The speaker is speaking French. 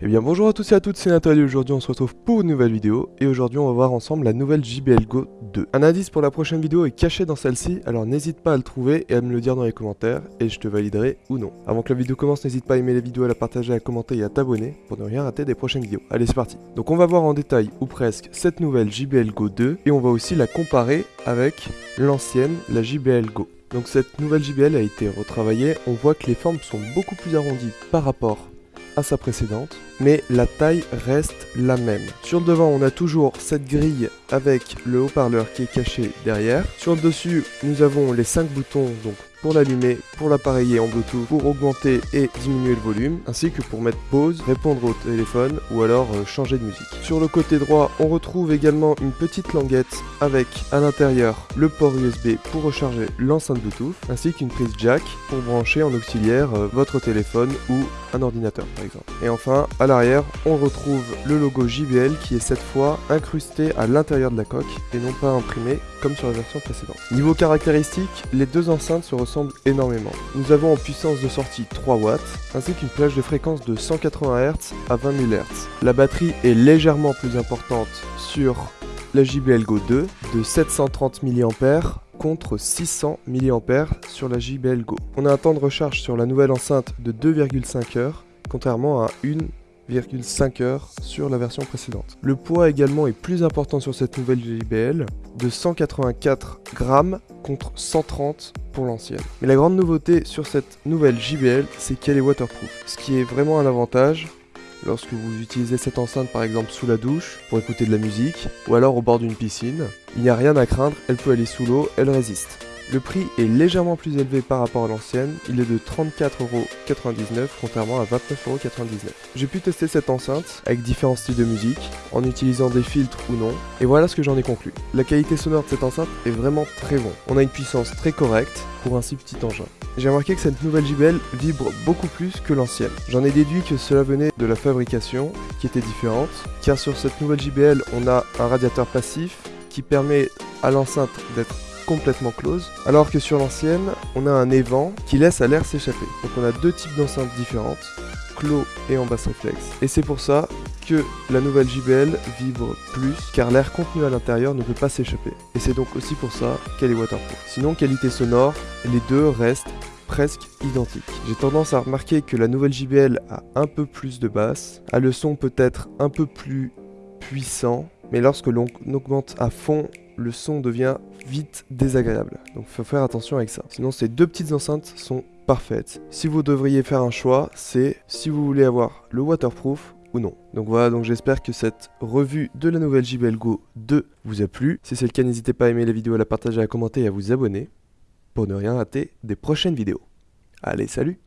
Eh bien bonjour à tous et à toutes, c'est Nathalie, aujourd'hui on se retrouve pour une nouvelle vidéo, et aujourd'hui on va voir ensemble la nouvelle JBL Go 2. Un indice pour la prochaine vidéo est caché dans celle-ci, alors n'hésite pas à le trouver et à me le dire dans les commentaires, et je te validerai ou non. Avant que la vidéo commence, n'hésite pas à aimer la vidéo, à la partager, à commenter et à t'abonner pour ne rien rater des prochaines vidéos. Allez c'est parti Donc on va voir en détail, ou presque, cette nouvelle JBL Go 2, et on va aussi la comparer avec l'ancienne, la JBL Go. Donc cette nouvelle JBL a été retravaillée, on voit que les formes sont beaucoup plus arrondies par rapport à sa précédente, mais la taille reste la même. Sur le devant, on a toujours cette grille avec le haut-parleur qui est caché derrière. Sur le dessus, nous avons les 5 boutons, donc pour l'allumer, pour l'appareiller en Bluetooth, pour augmenter et diminuer le volume, ainsi que pour mettre pause, répondre au téléphone ou alors euh, changer de musique. Sur le côté droit, on retrouve également une petite languette avec à l'intérieur le port USB pour recharger l'enceinte Bluetooth, ainsi qu'une prise jack pour brancher en auxiliaire euh, votre téléphone ou un ordinateur par exemple. Et enfin, à l'arrière, on retrouve le logo JBL qui est cette fois incrusté à l'intérieur de la coque et non pas imprimé comme sur la version précédente. Niveau caractéristiques, les deux enceintes se ressemblent énormément. Nous avons en puissance de sortie 3 watts, ainsi qu'une plage de fréquence de 180 Hz à 20 000 Hz. La batterie est légèrement plus importante sur la JBL Go 2 de 730 mAh contre 600 mAh sur la JBL Go. On a un temps de recharge sur la nouvelle enceinte de 2,5 heures, contrairement à 1,5 heures sur la version précédente. Le poids également est plus important sur cette nouvelle JBL, de 184 grammes contre 130 pour l'ancienne. Mais la grande nouveauté sur cette nouvelle JBL, c'est qu'elle est waterproof, ce qui est vraiment un avantage lorsque vous utilisez cette enceinte par exemple sous la douche pour écouter de la musique ou alors au bord d'une piscine. Il n'y a rien à craindre, elle peut aller sous l'eau, elle résiste. Le prix est légèrement plus élevé par rapport à l'ancienne, il est de 34,99€ contrairement à 29,99€. J'ai pu tester cette enceinte avec différents styles de musique, en utilisant des filtres ou non, et voilà ce que j'en ai conclu. La qualité sonore de cette enceinte est vraiment très bon. On a une puissance très correcte pour un si petit engin. J'ai remarqué que cette nouvelle JBL vibre beaucoup plus que l'ancienne. J'en ai déduit que cela venait de la fabrication, qui était différente, car sur cette nouvelle JBL, on a un radiateur passif qui permet à l'enceinte d'être complètement close, alors que sur l'ancienne, on a un évent qui laisse à l'air s'échapper. Donc on a deux types d'enceintes différentes, clos et en basse réflexe. Et c'est pour ça que la nouvelle JBL vibre plus, car l'air contenu à l'intérieur ne peut pas s'échapper. Et c'est donc aussi pour ça qu'elle est waterproof. Sinon, qualité sonore, les deux restent presque identiques. J'ai tendance à remarquer que la nouvelle JBL a un peu plus de basse, a le son peut-être un peu plus puissant, mais lorsque l'on augmente à fond le son devient vite désagréable. Donc faut faire attention avec ça. Sinon ces deux petites enceintes sont parfaites. Si vous devriez faire un choix, c'est si vous voulez avoir le waterproof ou non. Donc voilà, donc j'espère que cette revue de la nouvelle JBL Go 2 vous a plu. Si c'est le cas, n'hésitez pas à aimer la vidéo, à la partager, à commenter et à vous abonner pour ne rien rater des prochaines vidéos. Allez, salut